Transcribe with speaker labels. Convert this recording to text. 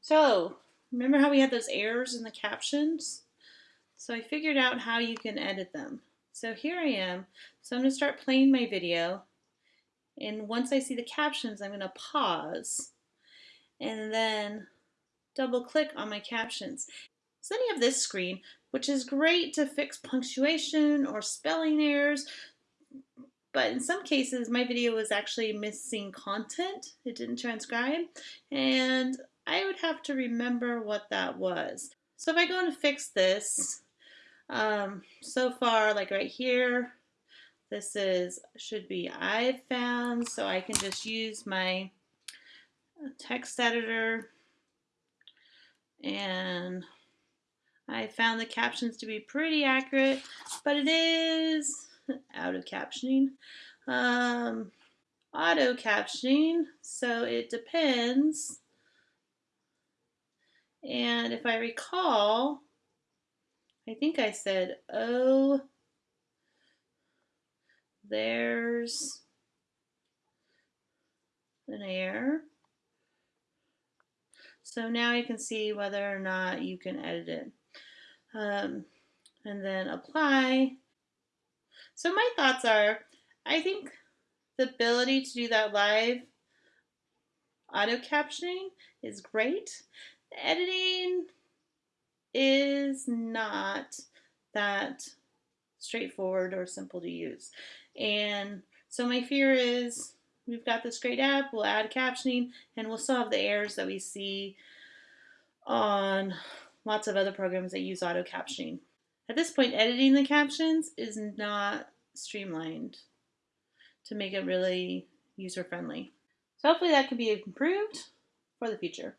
Speaker 1: So, remember how we had those errors in the captions? So I figured out how you can edit them. So here I am. So I'm going to start playing my video. And once I see the captions, I'm going to pause and then double click on my captions. So then you have this screen, which is great to fix punctuation or spelling errors. But in some cases, my video was actually missing content. It didn't transcribe. And I would have to remember what that was. So if I go and fix this, um, so far, like right here, this is should be I've found, so I can just use my text editor and I found the captions to be pretty accurate, but it is out of captioning. Um, auto captioning, so it depends. And if I recall, I think I said, oh, there's an error. So now you can see whether or not you can edit it. Um, and then apply. So my thoughts are, I think the ability to do that live auto captioning is great. Editing is not that straightforward or simple to use. And so my fear is we've got this great app, we'll add captioning, and we'll still have the errors that we see on lots of other programs that use auto captioning. At this point, editing the captions is not streamlined to make it really user friendly. So hopefully that can be improved for the future.